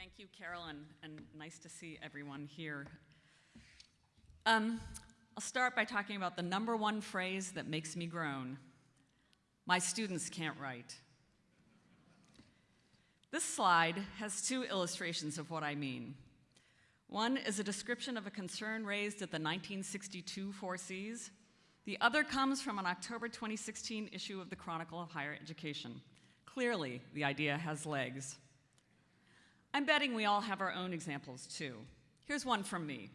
Thank you, Carolyn, and nice to see everyone here. Um, I'll start by talking about the number one phrase that makes me groan. My students can't write. This slide has two illustrations of what I mean. One is a description of a concern raised at the 1962 4Cs. The other comes from an October 2016 issue of the Chronicle of Higher Education. Clearly, the idea has legs. I'm betting we all have our own examples too. Here's one from me.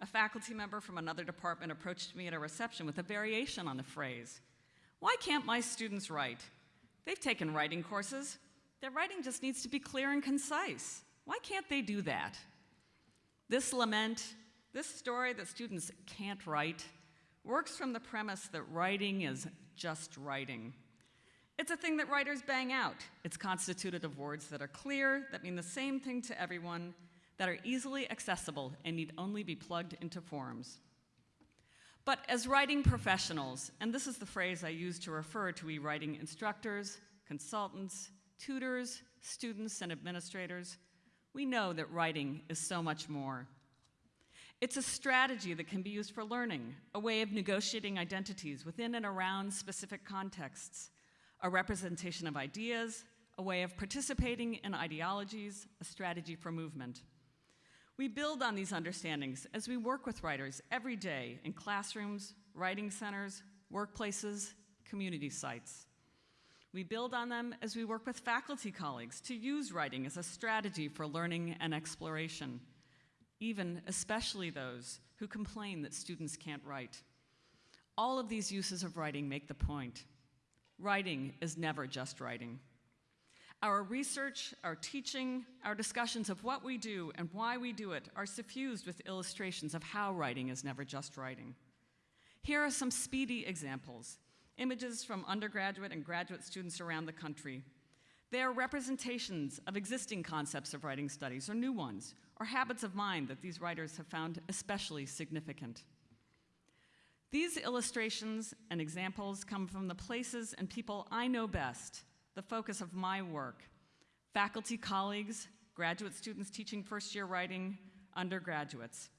A faculty member from another department approached me at a reception with a variation on the phrase Why can't my students write? They've taken writing courses. Their writing just needs to be clear and concise. Why can't they do that? This lament, this story that students can't write, works from the premise that writing is just writing. It's a thing that writers bang out. It's constituted of words that are clear, that mean the same thing to everyone, that are easily accessible and need only be plugged into forms. But as writing professionals, and this is the phrase I use to refer to e-writing instructors, consultants, tutors, students, and administrators, we know that writing is so much more. It's a strategy that can be used for learning, a way of negotiating identities within and around specific contexts, a representation of ideas, a way of participating in ideologies, a strategy for movement. We build on these understandings as we work with writers every day in classrooms, writing centers, workplaces, community sites. We build on them as we work with faculty colleagues to use writing as a strategy for learning and exploration, even especially those who complain that students can't write. All of these uses of writing make the point. Writing is never just writing. Our research, our teaching, our discussions of what we do and why we do it are suffused with illustrations of how writing is never just writing. Here are some speedy examples, images from undergraduate and graduate students around the country. They are representations of existing concepts of writing studies or new ones, or habits of mind that these writers have found especially significant. These illustrations and examples come from the places and people I know best, the focus of my work, faculty colleagues, graduate students teaching first year writing, undergraduates.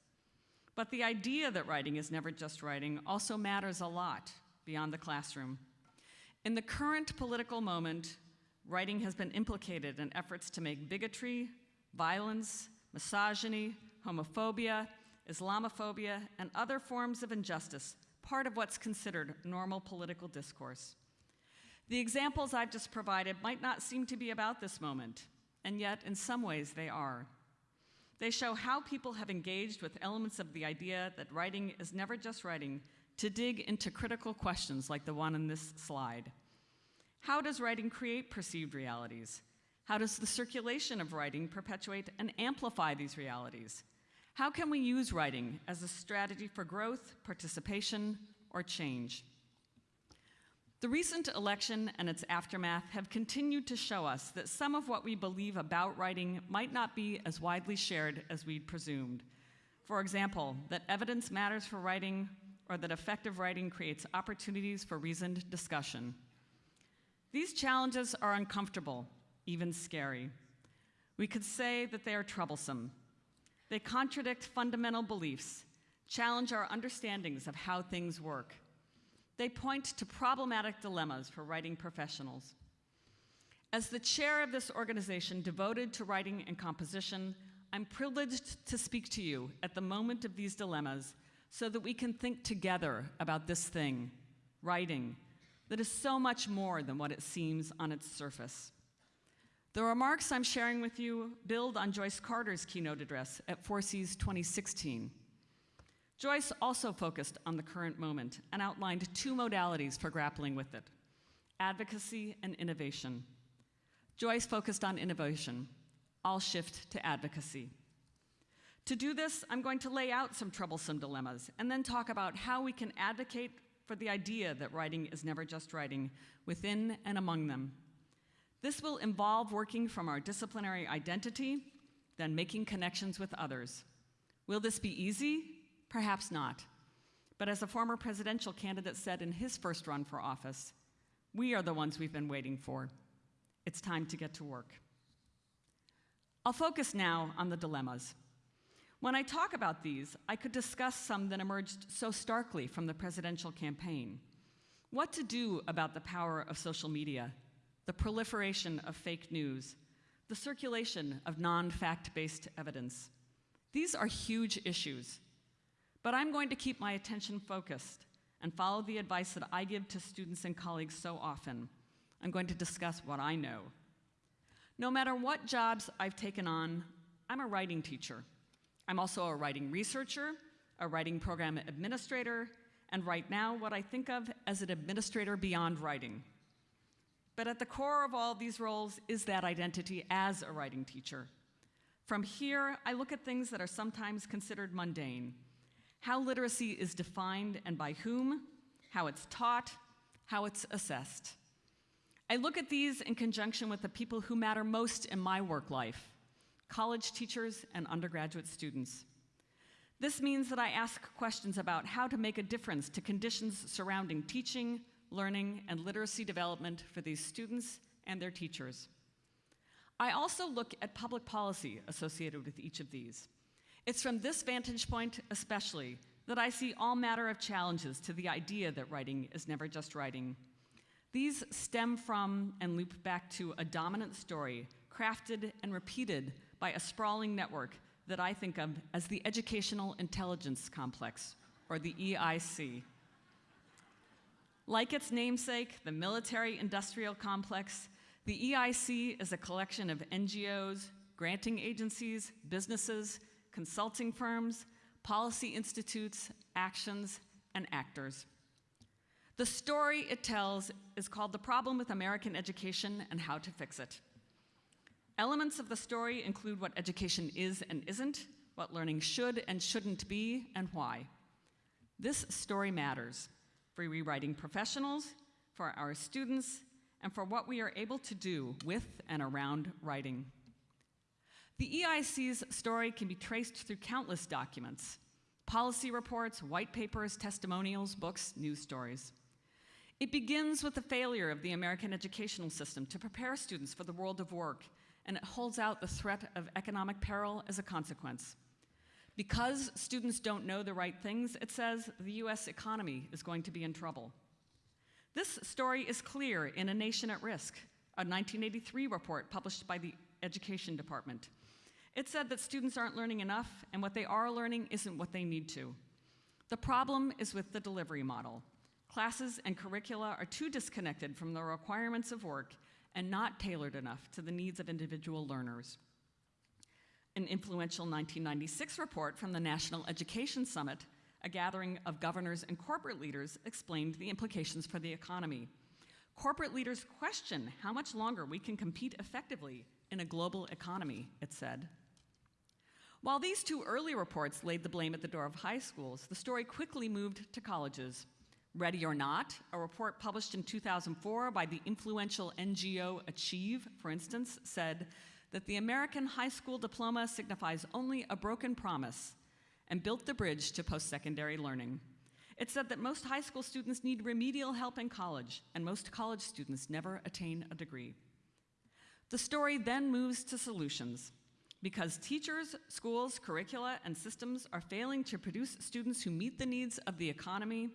But the idea that writing is never just writing also matters a lot beyond the classroom. In the current political moment, writing has been implicated in efforts to make bigotry, violence, misogyny, homophobia, Islamophobia, and other forms of injustice part of what's considered normal political discourse. The examples I've just provided might not seem to be about this moment, and yet in some ways they are. They show how people have engaged with elements of the idea that writing is never just writing to dig into critical questions like the one in this slide. How does writing create perceived realities? How does the circulation of writing perpetuate and amplify these realities? How can we use writing as a strategy for growth, participation, or change? The recent election and its aftermath have continued to show us that some of what we believe about writing might not be as widely shared as we'd presumed. For example, that evidence matters for writing or that effective writing creates opportunities for reasoned discussion. These challenges are uncomfortable, even scary. We could say that they are troublesome, they contradict fundamental beliefs, challenge our understandings of how things work. They point to problematic dilemmas for writing professionals. As the chair of this organization devoted to writing and composition, I'm privileged to speak to you at the moment of these dilemmas so that we can think together about this thing, writing, that is so much more than what it seems on its surface. The remarks I'm sharing with you build on Joyce Carter's keynote address at 4Cs 2016. Joyce also focused on the current moment and outlined two modalities for grappling with it, advocacy and innovation. Joyce focused on innovation. I'll shift to advocacy. To do this, I'm going to lay out some troublesome dilemmas and then talk about how we can advocate for the idea that writing is never just writing within and among them. This will involve working from our disciplinary identity, then making connections with others. Will this be easy? Perhaps not. But as a former presidential candidate said in his first run for office, we are the ones we've been waiting for. It's time to get to work. I'll focus now on the dilemmas. When I talk about these, I could discuss some that emerged so starkly from the presidential campaign. What to do about the power of social media, the proliferation of fake news, the circulation of non fact based evidence. These are huge issues, but I'm going to keep my attention focused and follow the advice that I give to students and colleagues so often. I'm going to discuss what I know. No matter what jobs I've taken on, I'm a writing teacher. I'm also a writing researcher, a writing program administrator, and right now, what I think of as an administrator beyond writing. But at the core of all these roles is that identity as a writing teacher. From here, I look at things that are sometimes considered mundane how literacy is defined and by whom, how it's taught, how it's assessed. I look at these in conjunction with the people who matter most in my work life college teachers and undergraduate students. This means that I ask questions about how to make a difference to conditions surrounding teaching, learning, and literacy development for these students and their teachers. I also look at public policy associated with each of these. It's from this vantage point, especially, that I see all matter of challenges to the idea that writing is never just writing. These stem from and loop back to a dominant story crafted and repeated by a sprawling network that I think of as the Educational Intelligence Complex, or the EIC. Like its namesake, the Military Industrial Complex, the EIC is a collection of NGOs, granting agencies, businesses, consulting firms, policy institutes, actions, and actors. The story it tells is called The Problem with American Education and How to Fix It. Elements of the story include what education is and isn't, what learning should and shouldn't be, and why. This story matters for rewriting professionals, for our students, and for what we are able to do with and around writing. The EIC's story can be traced through countless documents policy reports, white papers, testimonials, books, news stories. It begins with the failure of the American educational system to prepare students for the world of work, and it holds out the threat of economic peril as a consequence. Because students don't know the right things, it says the US economy is going to be in trouble. This story is clear in A Nation at Risk, a 1983 report published by the Education Department. It said that students aren't learning enough, and what they are learning isn't what they need to. The problem is with the delivery model. Classes and curricula are too disconnected from the requirements of work and not tailored enough to the needs of individual learners. An influential 1996 report from the National Education Summit, a gathering of governors and corporate leaders, explained the implications for the economy. Corporate leaders question how much longer we can compete effectively in a global economy, it said. While these two early reports laid the blame at the door of high schools, the story quickly moved to colleges. Ready or Not, a report published in 2004 by the influential NGO Achieve, for instance, said that the American high school diploma signifies only a broken promise and built the bridge to post secondary learning. It said that most high school students need remedial help in college, and most college students never attain a degree. The story then moves to solutions. Because teachers, schools, curricula, and systems are failing to produce students who meet the needs of the economy,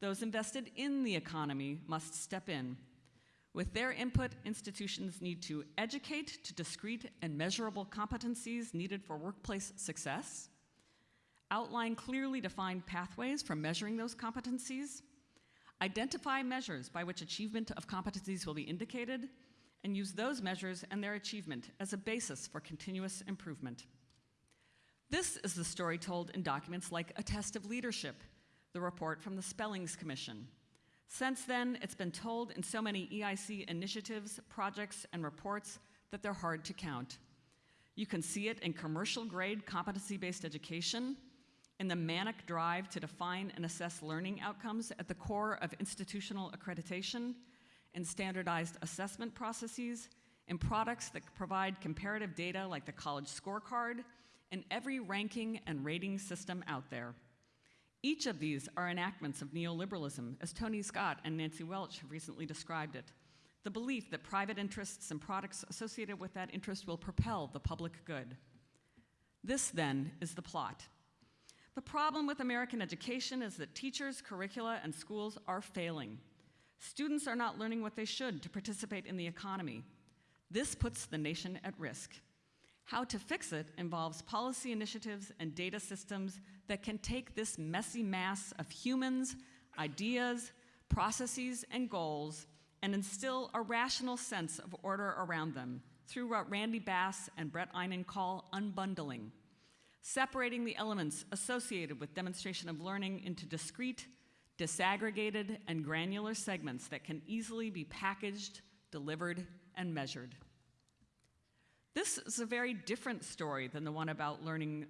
those invested in the economy must step in with their input, institutions need to educate to discrete and measurable competencies needed for workplace success, outline clearly defined pathways for measuring those competencies, identify measures by which achievement of competencies will be indicated, and use those measures and their achievement as a basis for continuous improvement. This is the story told in documents like A Test of Leadership, the report from the Spellings Commission, since then, it's been told in so many EIC initiatives, projects, and reports that they're hard to count. You can see it in commercial grade competency based education, in the manic drive to define and assess learning outcomes at the core of institutional accreditation, in standardized assessment processes, in products that provide comparative data like the college scorecard, in every ranking and rating system out there. Each of these are enactments of neoliberalism, as Tony Scott and Nancy Welch have recently described it. the belief that private interests and products associated with that interest will propel the public good. This, then, is the plot. The problem with American education is that teachers, curricula, and schools are failing. Students are not learning what they should to participate in the economy. This puts the nation at risk. How to fix it involves policy initiatives and data systems that can take this messy mass of humans, ideas, processes, and goals and instill a rational sense of order around them through what Randy Bass and Bret Eynon call unbundling, separating the elements associated with demonstration of learning into discrete, disaggregated, and granular segments that can easily be packaged, delivered, and measured. This is a very different story than the one about learning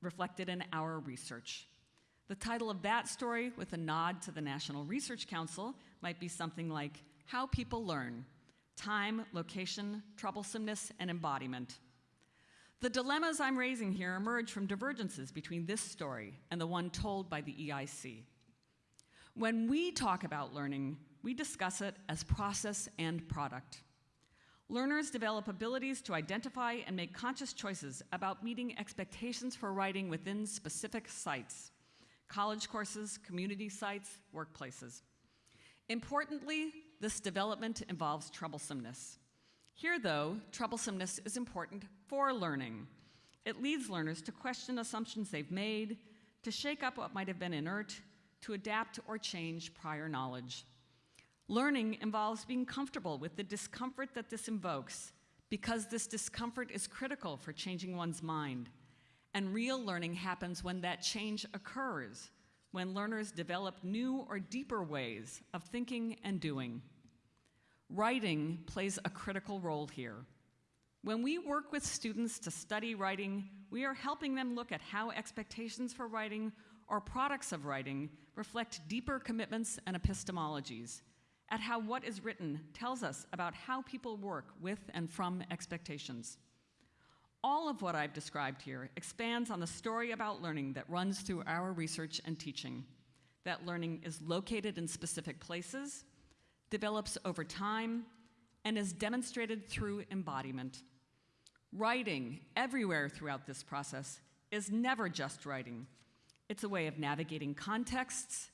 reflected in our research. The title of that story, with a nod to the National Research Council, might be something like How People Learn Time, Location, Troublesomeness, and Embodiment. The dilemmas I'm raising here emerge from divergences between this story and the one told by the EIC. When we talk about learning, we discuss it as process and product. Learners develop abilities to identify and make conscious choices about meeting expectations for writing within specific sites college courses, community sites, workplaces. Importantly, this development involves troublesomeness. Here, though, troublesomeness is important for learning. It leads learners to question assumptions they've made, to shake up what might have been inert, to adapt or change prior knowledge. Learning involves being comfortable with the discomfort that this invokes, because this discomfort is critical for changing one's mind. And real learning happens when that change occurs, when learners develop new or deeper ways of thinking and doing. Writing plays a critical role here. When we work with students to study writing, we are helping them look at how expectations for writing or products of writing reflect deeper commitments and epistemologies at how what is written tells us about how people work with and from expectations. All of what I've described here expands on the story about learning that runs through our research and teaching. That learning is located in specific places, develops over time, and is demonstrated through embodiment. Writing, everywhere throughout this process, is never just writing. It's a way of navigating contexts,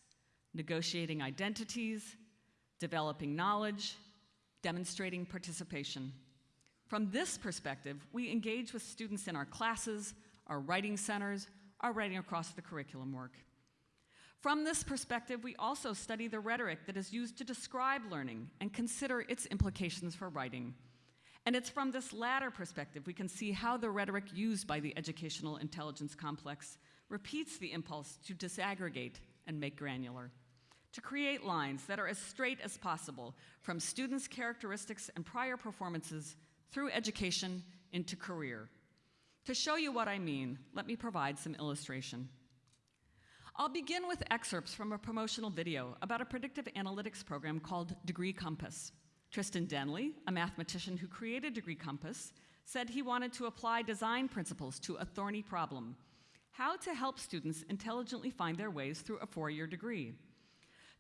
negotiating identities, developing knowledge, demonstrating participation. From this perspective, we engage with students in our classes, our writing centers, our writing across the curriculum work. From this perspective, we also study the rhetoric that is used to describe learning and consider its implications for writing. And it's from this latter perspective we can see how the rhetoric used by the educational intelligence complex repeats the impulse to disaggregate and make granular to create lines that are as straight as possible from students' characteristics and prior performances through education into career. To show you what I mean, let me provide some illustration. I'll begin with excerpts from a promotional video about a predictive analytics program called Degree Compass. Tristan Denley, a mathematician who created Degree Compass, said he wanted to apply design principles to a thorny problem, how to help students intelligently find their ways through a four-year degree.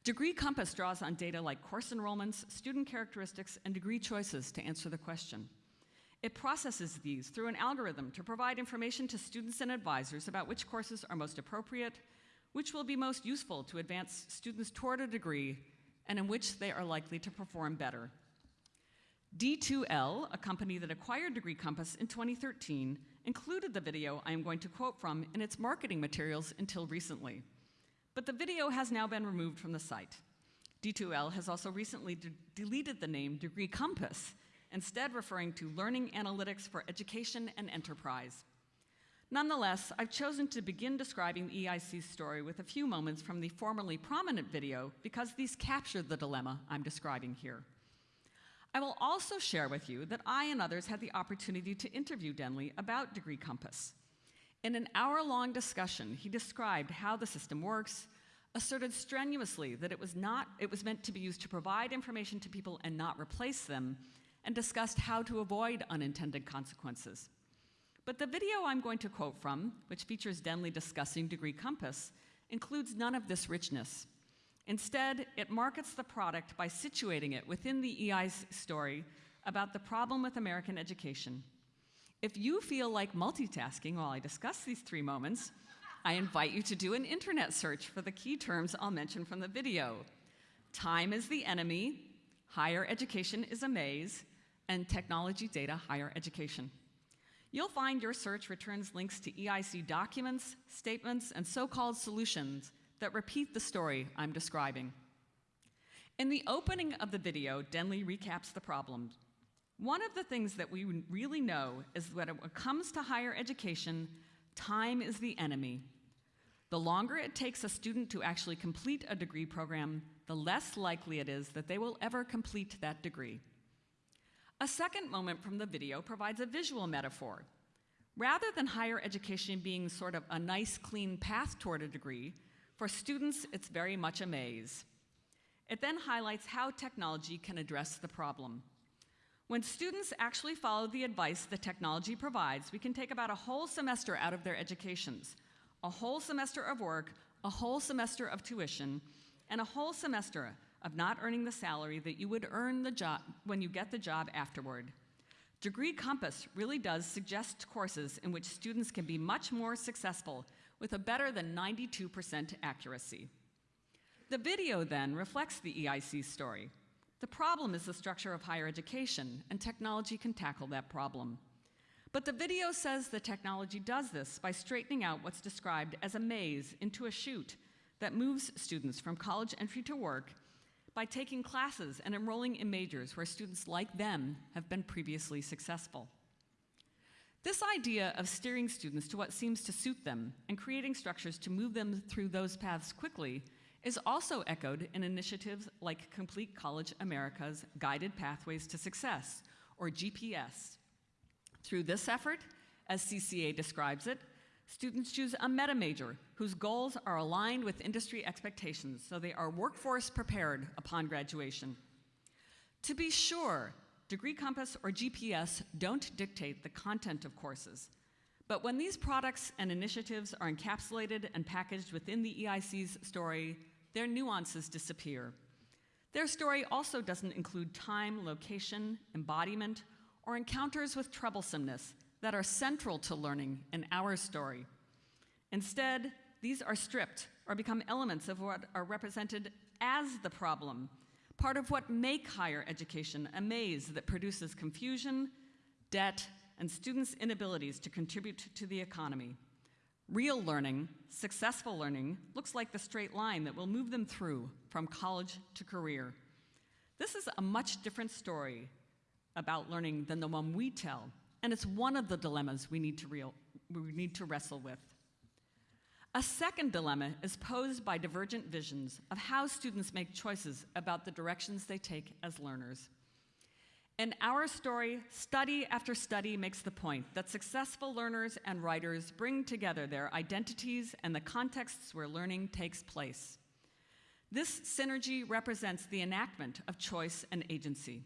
Degree Compass draws on data like course enrollments, student characteristics, and degree choices to answer the question. It processes these through an algorithm to provide information to students and advisors about which courses are most appropriate, which will be most useful to advance students toward a degree, and in which they are likely to perform better. D2L, a company that acquired Degree Compass in 2013, included the video I am going to quote from in its marketing materials until recently but the video has now been removed from the site. D2L has also recently de deleted the name Degree Compass, instead referring to Learning Analytics for Education and Enterprise. Nonetheless, I've chosen to begin describing the EIC's story with a few moments from the formerly prominent video because these capture the dilemma I'm describing here. I will also share with you that I and others had the opportunity to interview Denley about Degree Compass. In an hour-long discussion, he described how the system works, asserted strenuously that it was, not, it was meant to be used to provide information to people and not replace them, and discussed how to avoid unintended consequences. But the video I'm going to quote from, which features Denley discussing Degree Compass, includes none of this richness. Instead, it markets the product by situating it within the EI's story about the problem with American education. If you feel like multitasking while I discuss these three moments, I invite you to do an internet search for the key terms I'll mention from the video. Time is the enemy, higher education is a maze, and technology data higher education. You'll find your search returns links to EIC documents, statements, and so-called solutions that repeat the story I'm describing. In the opening of the video, Denley recaps the problem. One of the things that we really know is that when it comes to higher education, time is the enemy. The longer it takes a student to actually complete a degree program, the less likely it is that they will ever complete that degree. A second moment from the video provides a visual metaphor. Rather than higher education being sort of a nice, clean path toward a degree, for students, it's very much a maze. It then highlights how technology can address the problem. When students actually follow the advice the technology provides, we can take about a whole semester out of their educations, a whole semester of work, a whole semester of tuition, and a whole semester of not earning the salary that you would earn the job when you get the job afterward. Degree Compass really does suggest courses in which students can be much more successful with a better than 92% accuracy. The video then reflects the EIC story. The problem is the structure of higher education, and technology can tackle that problem. But the video says the technology does this by straightening out what's described as a maze into a chute that moves students from college entry to work by taking classes and enrolling in majors where students like them have been previously successful. This idea of steering students to what seems to suit them and creating structures to move them through those paths quickly is also echoed in initiatives like Complete College America's Guided Pathways to Success, or GPS. Through this effort, as CCA describes it, students choose a meta major whose goals are aligned with industry expectations so they are workforce prepared upon graduation. To be sure, Degree Compass or GPS don't dictate the content of courses. But when these products and initiatives are encapsulated and packaged within the EIC's story, their nuances disappear. Their story also doesn't include time, location, embodiment, or encounters with troublesomeness that are central to learning in our story. Instead, these are stripped or become elements of what are represented as the problem part of what make higher education a maze that produces confusion, debt, and students' inabilities to contribute to the economy. Real learning, successful learning, looks like the straight line that will move them through from college to career. This is a much different story about learning than the one we tell, and it's one of the dilemmas we need to, real, we need to wrestle with. A second dilemma is posed by divergent visions of how students make choices about the directions they take as learners. In our story, study after study makes the point that successful learners and writers bring together their identities and the contexts where learning takes place. This synergy represents the enactment of choice and agency.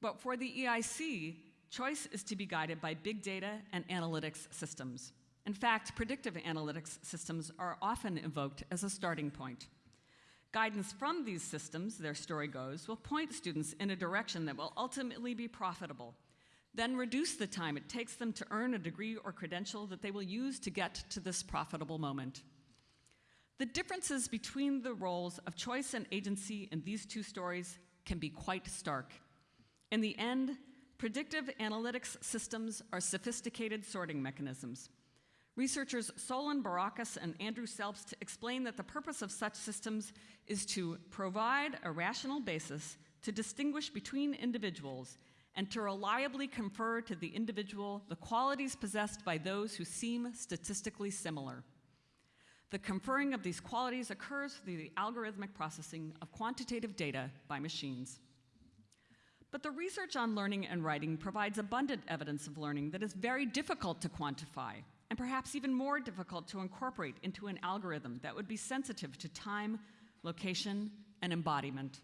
But for the EIC, choice is to be guided by big data and analytics systems. In fact, predictive analytics systems are often invoked as a starting point. Guidance from these systems, their story goes, will point students in a direction that will ultimately be profitable, then reduce the time it takes them to earn a degree or credential that they will use to get to this profitable moment. The differences between the roles of choice and agency in these two stories can be quite stark. In the end, predictive analytics systems are sophisticated sorting mechanisms. Researchers Solon Barocas and Andrew Selbst explain that the purpose of such systems is to provide a rational basis to distinguish between individuals and to reliably confer to the individual the qualities possessed by those who seem statistically similar. The conferring of these qualities occurs through the algorithmic processing of quantitative data by machines. But the research on learning and writing provides abundant evidence of learning that is very difficult to quantify and perhaps even more difficult to incorporate into an algorithm that would be sensitive to time, location, and embodiment.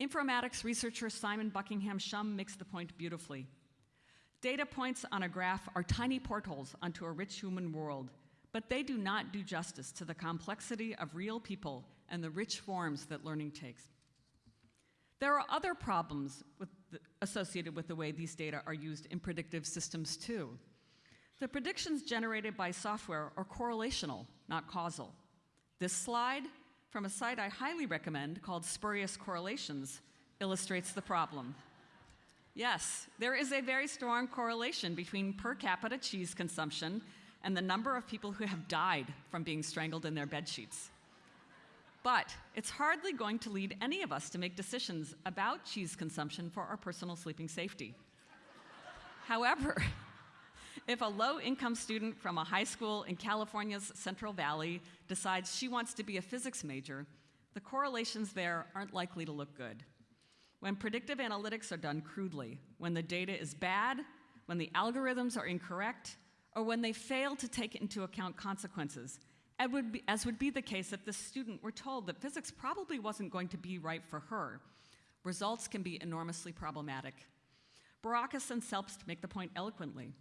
Informatics researcher Simon Buckingham Shum makes the point beautifully. Data points on a graph are tiny portals onto a rich human world, but they do not do justice to the complexity of real people and the rich forms that learning takes. There are other problems with the, associated with the way these data are used in predictive systems too. The predictions generated by software are correlational, not causal. This slide, from a site I highly recommend called Spurious Correlations, illustrates the problem. Yes, there is a very strong correlation between per capita cheese consumption and the number of people who have died from being strangled in their bed sheets. But it's hardly going to lead any of us to make decisions about cheese consumption for our personal sleeping safety. However, if a low income student from a high school in California's Central Valley decides she wants to be a physics major, the correlations there aren't likely to look good. When predictive analytics are done crudely, when the data is bad, when the algorithms are incorrect, or when they fail to take into account consequences, would be, as would be the case if the student were told that physics probably wasn't going to be right for her, results can be enormously problematic. Barocas and Selbst make the point eloquently.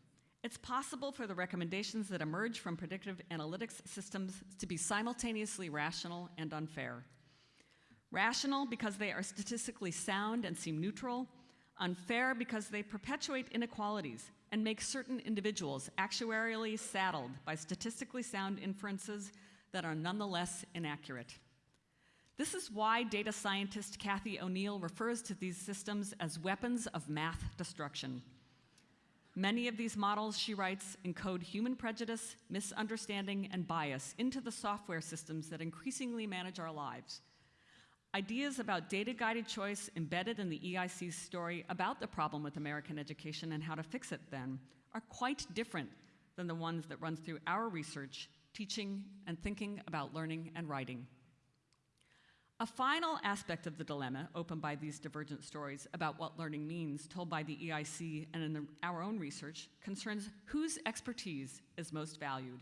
It's possible for the recommendations that emerge from predictive analytics systems to be simultaneously rational and unfair. Rational because they are statistically sound and seem neutral, unfair because they perpetuate inequalities and make certain individuals actuarially saddled by statistically sound inferences that are nonetheless inaccurate. This is why data scientist Cathy O'Neil refers to these systems as weapons of math destruction. Many of these models, she writes, encode human prejudice, misunderstanding, and bias into the software systems that increasingly manage our lives. Ideas about data-guided choice embedded in the EIC's story about the problem with American education and how to fix it then are quite different than the ones that run through our research, teaching, and thinking about learning and writing. A final aspect of the dilemma opened by these divergent stories about what learning means told by the EIC and in the, our own research concerns whose expertise is most valued.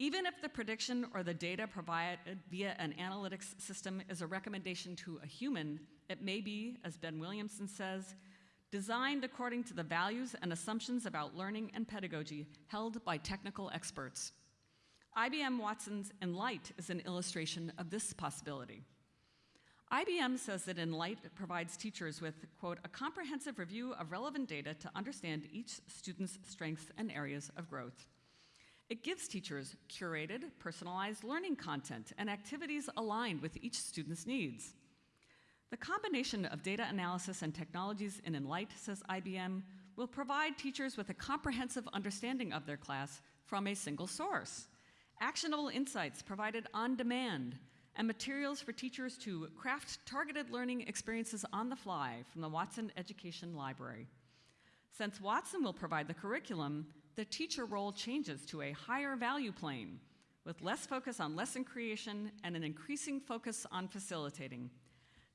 Even if the prediction or the data provided via an analytics system is a recommendation to a human, it may be, as Ben Williamson says, designed according to the values and assumptions about learning and pedagogy held by technical experts. IBM Watson's Enlight is an illustration of this possibility. IBM says that Enlight provides teachers with, quote, a comprehensive review of relevant data to understand each student's strengths and areas of growth. It gives teachers curated, personalized learning content and activities aligned with each student's needs. The combination of data analysis and technologies in Enlight, says IBM, will provide teachers with a comprehensive understanding of their class from a single source actionable insights provided on demand, and materials for teachers to craft targeted learning experiences on the fly from the Watson Education Library. Since Watson will provide the curriculum, the teacher role changes to a higher value plane with less focus on lesson creation and an increasing focus on facilitating.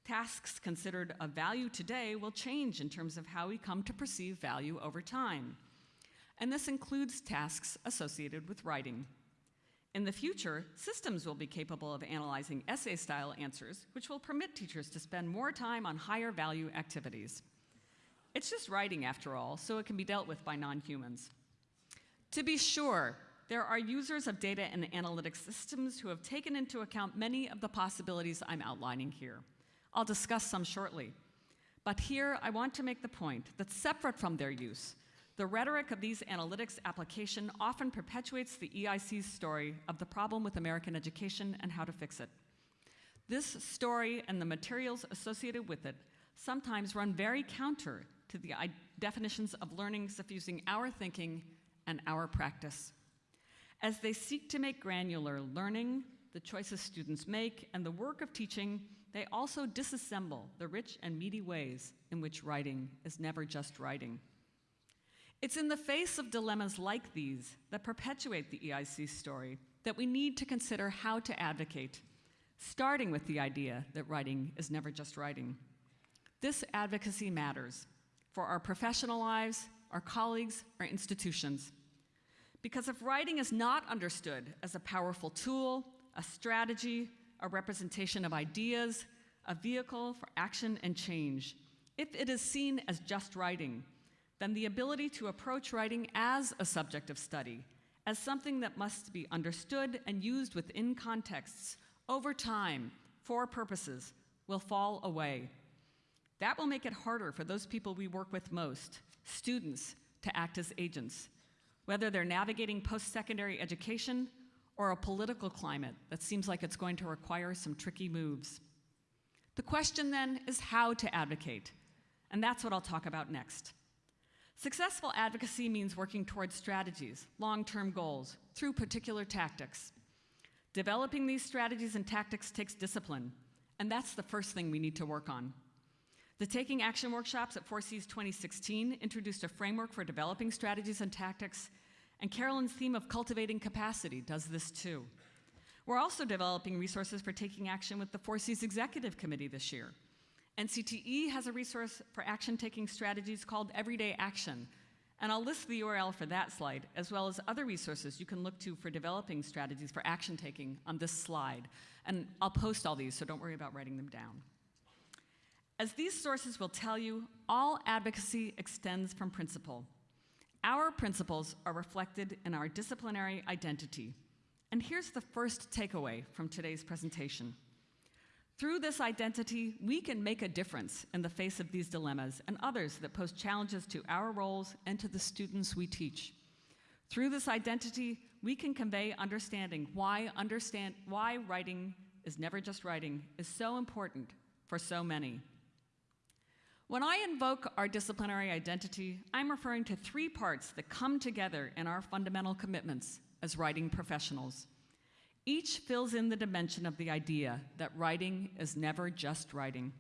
Tasks considered of value today will change in terms of how we come to perceive value over time. And this includes tasks associated with writing. In the future, systems will be capable of analyzing essay-style answers, which will permit teachers to spend more time on higher value activities. It's just writing, after all, so it can be dealt with by non-humans. To be sure, there are users of data and analytics systems who have taken into account many of the possibilities I'm outlining here. I'll discuss some shortly. But here, I want to make the point that separate from their use, the rhetoric of these analytics application often perpetuates the EIC's story of the problem with American education and how to fix it. This story and the materials associated with it sometimes run very counter to the definitions of learning suffusing our thinking and our practice. As they seek to make granular learning, the choices students make, and the work of teaching, they also disassemble the rich and meaty ways in which writing is never just writing. It's in the face of dilemmas like these that perpetuate the EIC story that we need to consider how to advocate, starting with the idea that writing is never just writing. This advocacy matters for our professional lives, our colleagues, our institutions. Because if writing is not understood as a powerful tool, a strategy, a representation of ideas, a vehicle for action and change, if it is seen as just writing, then the ability to approach writing as a subject of study, as something that must be understood and used within contexts over time for purposes will fall away. That will make it harder for those people we work with most, students, to act as agents, whether they're navigating post secondary education or a political climate that seems like it's going to require some tricky moves. The question then is how to advocate, and that's what I'll talk about next. Successful advocacy means working towards strategies, long term goals, through particular tactics. Developing these strategies and tactics takes discipline, and that's the first thing we need to work on. The Taking Action workshops at 4Cs 2016 introduced a framework for developing strategies and tactics, and Carolyn's theme of cultivating capacity does this too. We're also developing resources for taking action with the 4Cs Executive Committee this year. NCTE has a resource for action taking strategies called Everyday Action, and I'll list the URL for that slide, as well as other resources you can look to for developing strategies for action taking on this slide. And I'll post all these, so don't worry about writing them down. As these sources will tell you, all advocacy extends from principle. Our principles are reflected in our disciplinary identity. And here's the first takeaway from today's presentation. Through this identity, we can make a difference in the face of these dilemmas and others that pose challenges to our roles and to the students we teach. Through this identity, we can convey understanding why, understand, why writing is never just writing is so important for so many. When I invoke our disciplinary identity, I'm referring to three parts that come together in our fundamental commitments as writing professionals. Each fills in the dimension of the idea that writing is never just writing.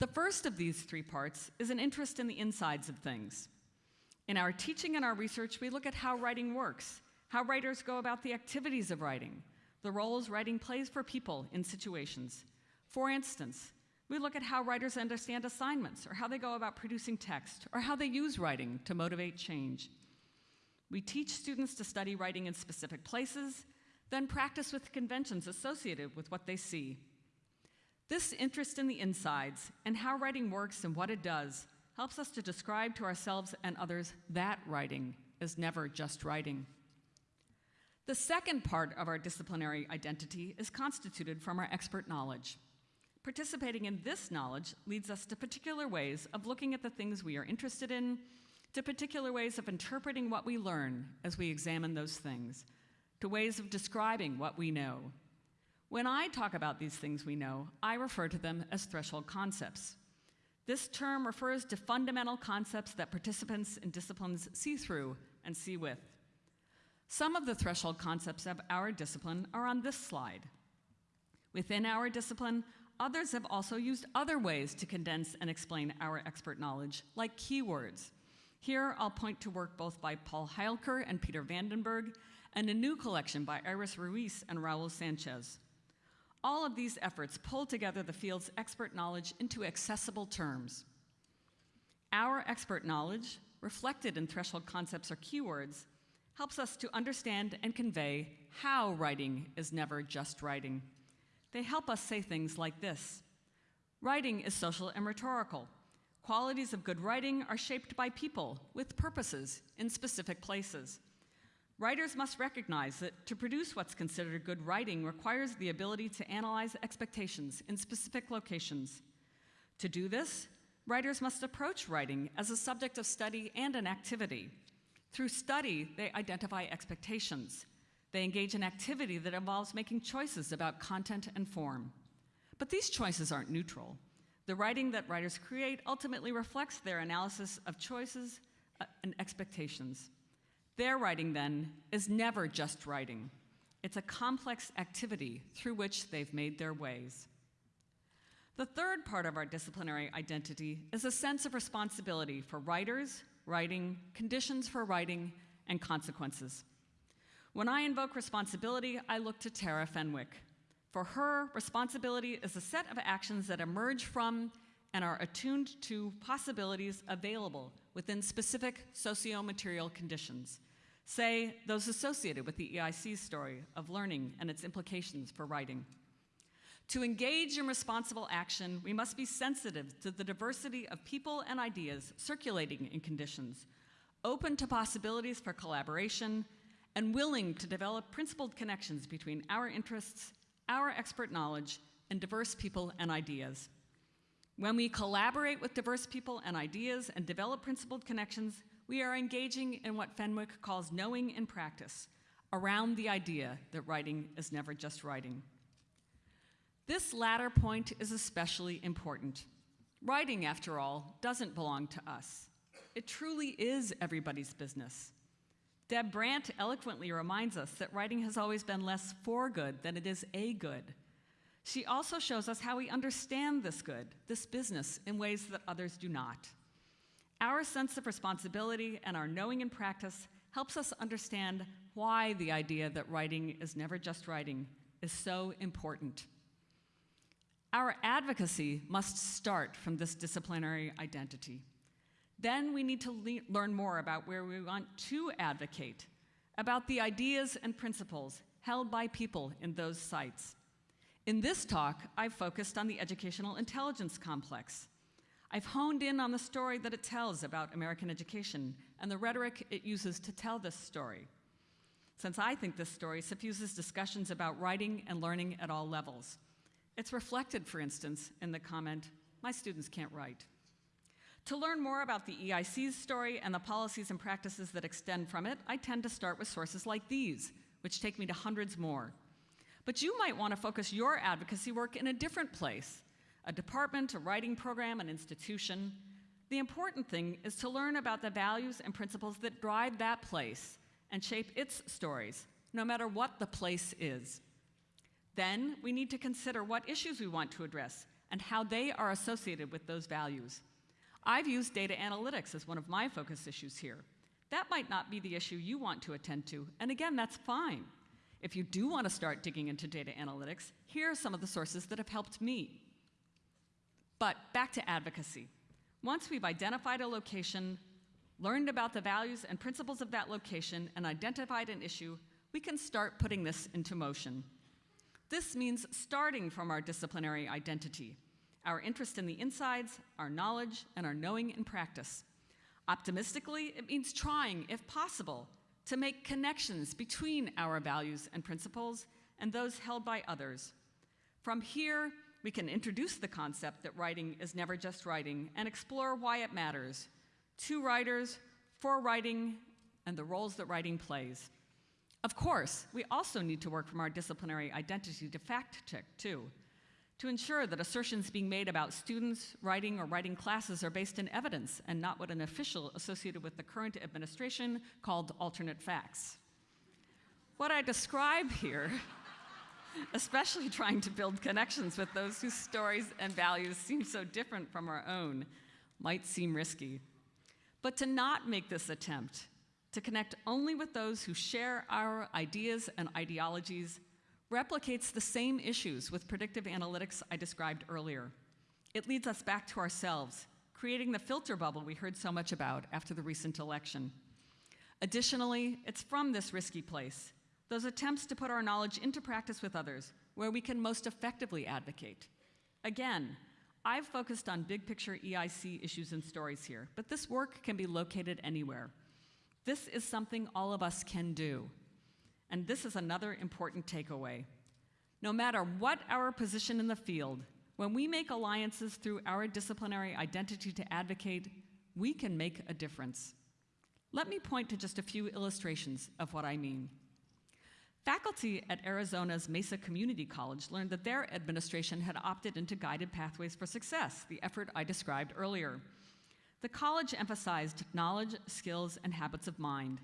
The first of these three parts is an interest in the insides of things. In our teaching and our research, we look at how writing works, how writers go about the activities of writing, the roles writing plays for people in situations. For instance, we look at how writers understand assignments, or how they go about producing text, or how they use writing to motivate change. We teach students to study writing in specific places, then practice with conventions associated with what they see. This interest in the insides and how writing works and what it does helps us to describe to ourselves and others that writing is never just writing. The second part of our disciplinary identity is constituted from our expert knowledge. Participating in this knowledge leads us to particular ways of looking at the things we are interested in, to particular ways of interpreting what we learn as we examine those things, to ways of describing what we know. When I talk about these things we know, I refer to them as threshold concepts. This term refers to fundamental concepts that participants in disciplines see through and see with. Some of the threshold concepts of our discipline are on this slide. Within our discipline, Others have also used other ways to condense and explain our expert knowledge, like keywords. Here, I'll point to work both by Paul Heilker and Peter Vandenberg, and a new collection by Iris Ruiz and Raul Sanchez. All of these efforts pull together the field's expert knowledge into accessible terms. Our expert knowledge, reflected in threshold concepts or keywords, helps us to understand and convey how writing is never just writing. They help us say things like this Writing is social and rhetorical. Qualities of good writing are shaped by people with purposes in specific places. Writers must recognize that to produce what's considered good writing requires the ability to analyze expectations in specific locations. To do this, writers must approach writing as a subject of study and an activity. Through study, they identify expectations. They engage in activity that involves making choices about content and form. But these choices aren't neutral. The writing that writers create ultimately reflects their analysis of choices uh, and expectations. Their writing, then, is never just writing. It's a complex activity through which they've made their ways. The third part of our disciplinary identity is a sense of responsibility for writers, writing, conditions for writing, and consequences. When I invoke responsibility, I look to Tara Fenwick. For her, responsibility is a set of actions that emerge from and are attuned to possibilities available within specific socio-material conditions. Say, those associated with the EIC's story of learning and its implications for writing. To engage in responsible action, we must be sensitive to the diversity of people and ideas circulating in conditions, open to possibilities for collaboration, and willing to develop principled connections between our interests, our expert knowledge, and diverse people and ideas. When we collaborate with diverse people and ideas and develop principled connections, we are engaging in what Fenwick calls knowing in practice, around the idea that writing is never just writing. This latter point is especially important. Writing, after all, doesn't belong to us. It truly is everybody's business. Deb Brandt eloquently reminds us that writing has always been less for good than it is a good. She also shows us how we understand this good, this business, in ways that others do not. Our sense of responsibility and our knowing in practice helps us understand why the idea that writing is never just writing is so important. Our advocacy must start from this disciplinary identity. Then we need to le learn more about where we want to advocate, about the ideas and principles held by people in those sites. In this talk, I've focused on the educational intelligence complex. I've honed in on the story that it tells about American education and the rhetoric it uses to tell this story. Since I think this story suffuses discussions about writing and learning at all levels. It's reflected, for instance, in the comment, my students can't write. To learn more about the EIC's story and the policies and practices that extend from it, I tend to start with sources like these, which take me to hundreds more. But you might want to focus your advocacy work in a different place, a department, a writing program, an institution. The important thing is to learn about the values and principles that drive that place and shape its stories, no matter what the place is. Then we need to consider what issues we want to address and how they are associated with those values. I've used data analytics as one of my focus issues here. That might not be the issue you want to attend to, and again, that's fine. If you do want to start digging into data analytics, here are some of the sources that have helped me. But back to advocacy. Once we've identified a location, learned about the values and principles of that location, and identified an issue, we can start putting this into motion. This means starting from our disciplinary identity, our interest in the insides, our knowledge, and our knowing in practice. Optimistically, it means trying, if possible, to make connections between our values and principles and those held by others. From here, we can introduce the concept that writing is never just writing and explore why it matters to writers, for writing, and the roles that writing plays. Of course, we also need to work from our disciplinary identity to fact check, too, to ensure that assertions being made about students writing or writing classes are based in evidence and not what an official associated with the current administration called alternate facts. What I describe here, especially trying to build connections with those whose stories and values seem so different from our own, might seem risky. But to not make this attempt to connect only with those who share our ideas and ideologies replicates the same issues with predictive analytics I described earlier. It leads us back to ourselves, creating the filter bubble we heard so much about after the recent election. Additionally, it's from this risky place, those attempts to put our knowledge into practice with others, where we can most effectively advocate. Again, I've focused on big picture EIC issues and stories here, but this work can be located anywhere. This is something all of us can do. And this is another important takeaway. No matter what our position in the field, when we make alliances through our disciplinary identity to advocate, we can make a difference. Let me point to just a few illustrations of what I mean. Faculty at Arizona's Mesa Community College learned that their administration had opted into Guided Pathways for Success, the effort I described earlier. The college emphasized knowledge, skills, and habits of mind.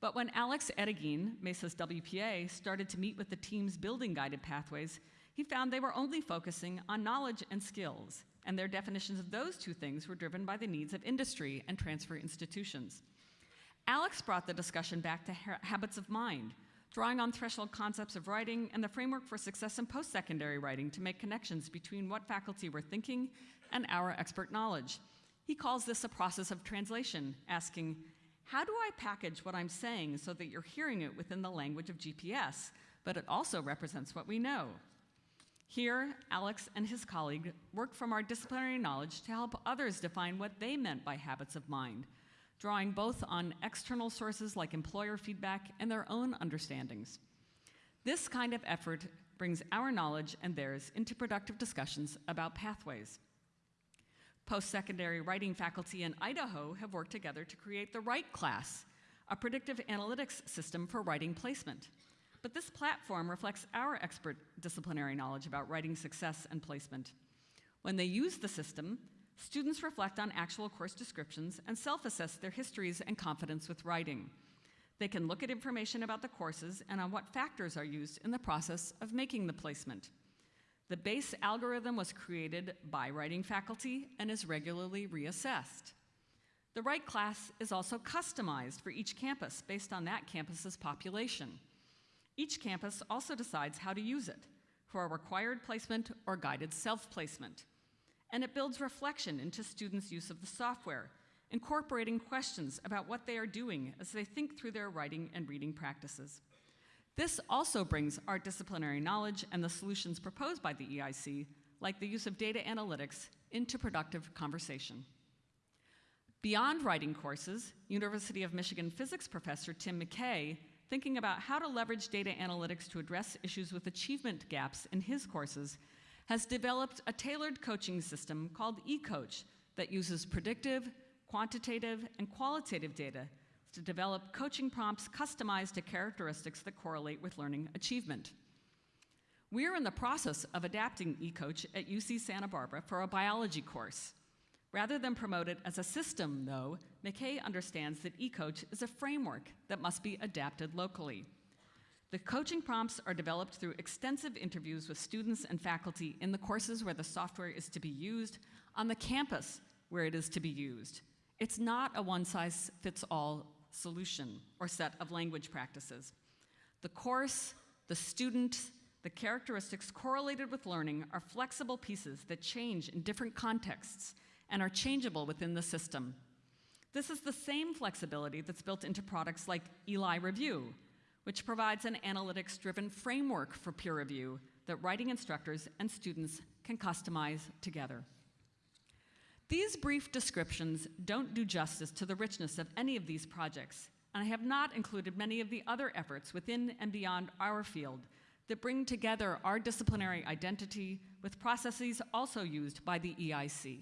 But when Alex Edegin, Mesa's WPA, started to meet with the teams building guided pathways, he found they were only focusing on knowledge and skills, and their definitions of those two things were driven by the needs of industry and transfer institutions. Alex brought the discussion back to ha habits of mind, drawing on threshold concepts of writing and the framework for success in post-secondary writing to make connections between what faculty were thinking and our expert knowledge. He calls this a process of translation, asking, how do I package what I'm saying so that you're hearing it within the language of GPS, but it also represents what we know? Here, Alex and his colleague work from our disciplinary knowledge to help others define what they meant by habits of mind, drawing both on external sources like employer feedback and their own understandings. This kind of effort brings our knowledge and theirs into productive discussions about pathways. Post-secondary writing faculty in Idaho have worked together to create the Write class, a predictive analytics system for writing placement. But this platform reflects our expert disciplinary knowledge about writing success and placement. When they use the system, students reflect on actual course descriptions and self-assess their histories and confidence with writing. They can look at information about the courses and on what factors are used in the process of making the placement. The base algorithm was created by writing faculty and is regularly reassessed. The Write class is also customized for each campus based on that campus's population. Each campus also decides how to use it for a required placement or guided self-placement. And it builds reflection into students' use of the software, incorporating questions about what they are doing as they think through their writing and reading practices. This also brings our disciplinary knowledge and the solutions proposed by the EIC, like the use of data analytics, into productive conversation. Beyond writing courses, University of Michigan physics professor Tim McKay, thinking about how to leverage data analytics to address issues with achievement gaps in his courses, has developed a tailored coaching system called eCoach that uses predictive, quantitative, and qualitative data to develop coaching prompts customized to characteristics that correlate with learning achievement. We are in the process of adapting eCoach at UC Santa Barbara for a biology course. Rather than promote it as a system, though, McKay understands that eCoach is a framework that must be adapted locally. The coaching prompts are developed through extensive interviews with students and faculty in the courses where the software is to be used, on the campus where it is to be used. It's not a one-size-fits-all solution or set of language practices. The course, the student, the characteristics correlated with learning are flexible pieces that change in different contexts and are changeable within the system. This is the same flexibility that's built into products like Eli Review, which provides an analytics-driven framework for peer review that writing instructors and students can customize together. These brief descriptions don't do justice to the richness of any of these projects, and I have not included many of the other efforts within and beyond our field that bring together our disciplinary identity with processes also used by the EIC.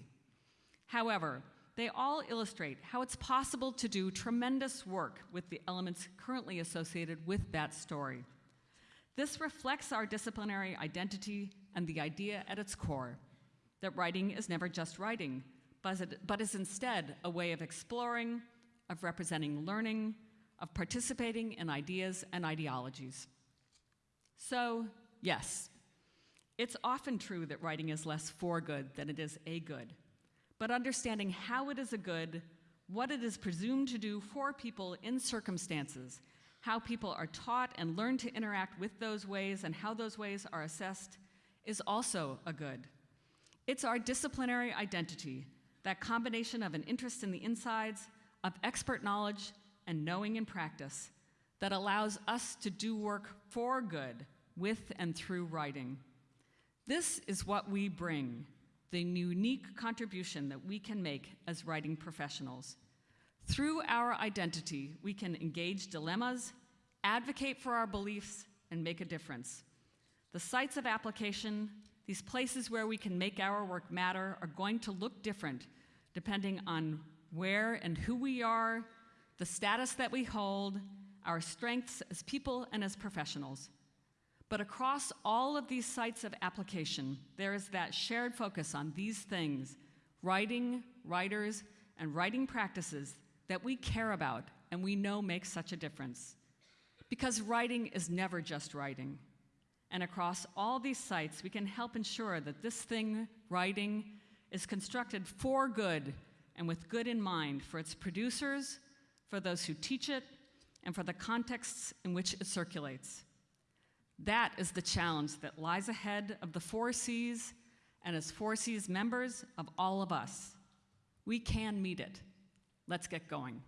However, they all illustrate how it's possible to do tremendous work with the elements currently associated with that story. This reflects our disciplinary identity and the idea at its core that writing is never just writing, but is instead a way of exploring, of representing learning, of participating in ideas and ideologies. So, yes, it's often true that writing is less for good than it is a good. But understanding how it is a good, what it is presumed to do for people in circumstances, how people are taught and learn to interact with those ways, and how those ways are assessed, is also a good. It's our disciplinary identity that combination of an interest in the insides, of expert knowledge, and knowing in practice that allows us to do work for good with and through writing. This is what we bring, the unique contribution that we can make as writing professionals. Through our identity, we can engage dilemmas, advocate for our beliefs, and make a difference. The sites of application, these places where we can make our work matter are going to look different depending on where and who we are, the status that we hold, our strengths as people and as professionals. But across all of these sites of application, there is that shared focus on these things, writing, writers, and writing practices that we care about and we know make such a difference. Because writing is never just writing. And across all these sites, we can help ensure that this thing, writing, is constructed for good and with good in mind for its producers, for those who teach it, and for the contexts in which it circulates. That is the challenge that lies ahead of the 4Cs and as 4Cs members of all of us. We can meet it. Let's get going.